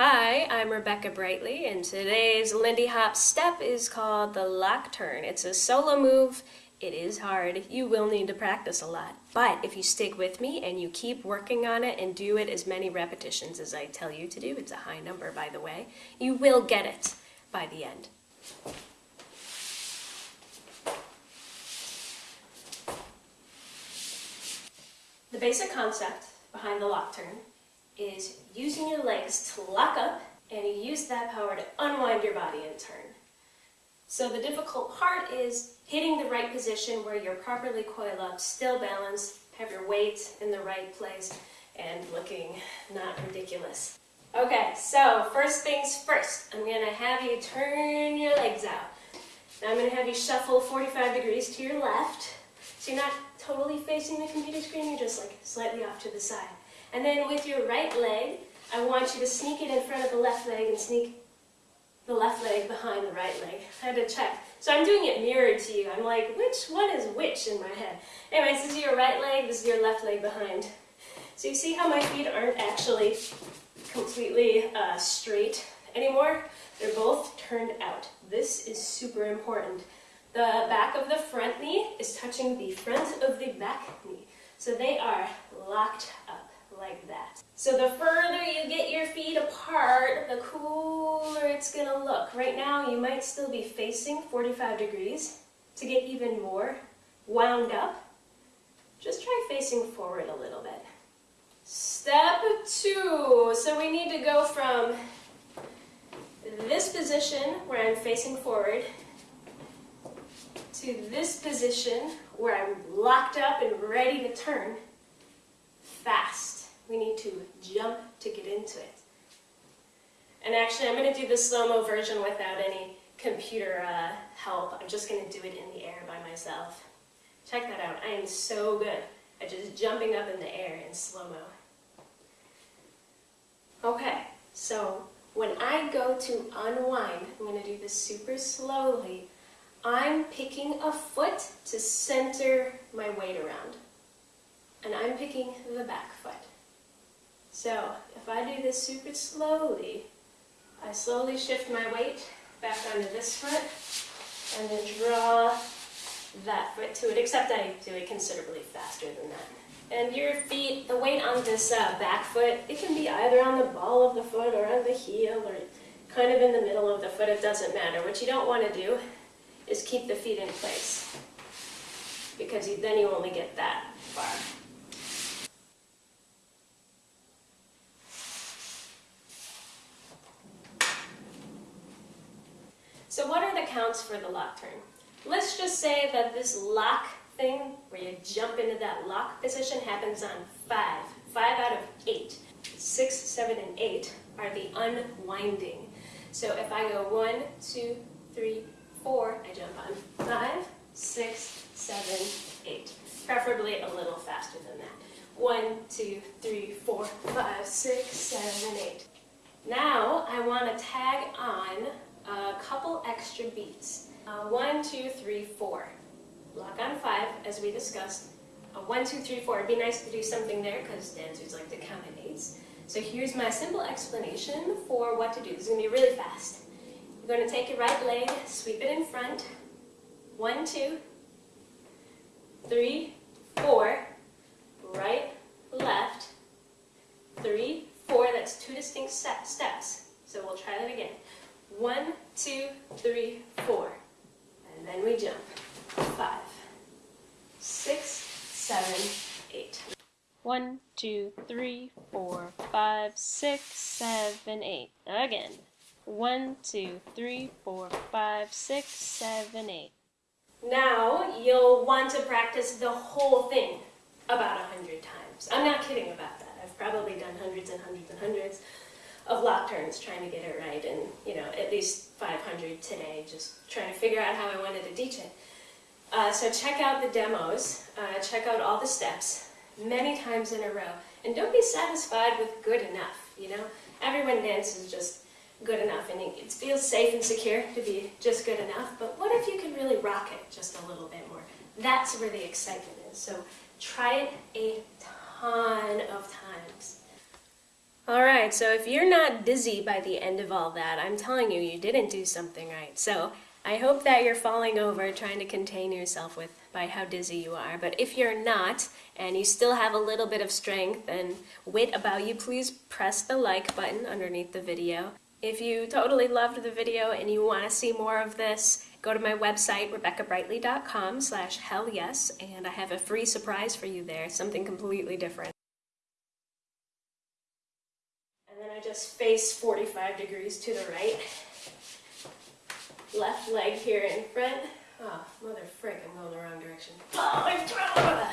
Hi, I'm Rebecca Brightly, and today's Lindy Hop step is called the lock turn. It's a solo move. It is hard. You will need to practice a lot. But if you stick with me and you keep working on it and do it as many repetitions as I tell you to do, it's a high number by the way, you will get it by the end. The basic concept behind the lock turn is using your legs to lock up and you use that power to unwind your body and turn. So the difficult part is hitting the right position where you're properly coiled up, still balanced, have your weight in the right place, and looking not ridiculous. Okay, so first things first, I'm going to have you turn your legs out. Now I'm going to have you shuffle 45 degrees to your left, so you're not totally facing the computer screen, you're just like slightly off to the side. And then with your right leg, I want you to sneak it in front of the left leg and sneak the left leg behind the right leg. I had to check. So I'm doing it mirrored to you. I'm like, which one is which in my head? Anyways, this is your right leg, this is your left leg behind. So you see how my feet aren't actually completely uh, straight anymore? They're both turned out. This is super important. The back of the front knee is touching the front of the back knee. So they are locked like that. So the further you get your feet apart, the cooler it's gonna look. Right now you might still be facing 45 degrees. To get even more wound up, just try facing forward a little bit. Step two, so we need to go from this position where I'm facing forward to this position where I'm locked up and ready to turn fast. We need to jump to get into it. And actually, I'm going to do the slow-mo version without any computer uh, help. I'm just going to do it in the air by myself. Check that out. I am so good at just jumping up in the air in slow-mo. Okay, so when I go to unwind, I'm going to do this super slowly. I'm picking a foot to center my weight around. And I'm picking the back foot. So if I do this super slowly, I slowly shift my weight back onto this foot and then draw that foot to it, except I do it considerably faster than that. And your feet, the weight on this uh, back foot, it can be either on the ball of the foot or on the heel or kind of in the middle of the foot, it doesn't matter. What you don't want to do is keep the feet in place because you, then you only get that far. So what are the counts for the lock turn? Let's just say that this lock thing, where you jump into that lock position, happens on five. Five out of eight. Six, seven, and eight are the unwinding. So if I go one, two, three, four, I jump on five, six, seven, eight. Preferably a little faster than that. One, two, three, four, five, six, seven, eight. Now I want to tag on a couple extra beats. Uh, one, two, three, four. Lock on five, as we discussed. Uh, one, two, three, four. It'd be nice to do something there because dancers like to count in eights. So here's my simple explanation for what to do. This is going to be really fast. You're going to take your right leg, sweep it in front. One, two, three, four. Right, left, three, four. That's two distinct steps. So we'll try that again. One, two, three, four. And then we jump. Five, six, seven, eight. One, two, three, four, five, six, seven, eight. Again. One, two, three, four, five, six, seven, eight. Now you'll want to practice the whole thing about a hundred times. I'm not kidding about that. I've probably done hundreds and hundreds and hundreds of lock turns trying to get it right and you know at least 500 today just trying to figure out how I wanted to teach it. Uh, so check out the demos, uh, check out all the steps many times in a row and don't be satisfied with good enough, you know. Everyone dances just good enough and it feels safe and secure to be just good enough but what if you can really rock it just a little bit more? That's where the excitement is. So try it a ton of times. All right, so if you're not dizzy by the end of all that, I'm telling you, you didn't do something right. So I hope that you're falling over trying to contain yourself with by how dizzy you are. But if you're not, and you still have a little bit of strength and wit about you, please press the like button underneath the video. If you totally loved the video and you want to see more of this, go to my website, rebeccabrightly.com slash hell yes, and I have a free surprise for you there, something completely different. Then just face 45 degrees to the right. Left leg here in front. Oh, mother frick, I'm going the wrong direction. Oh, throat!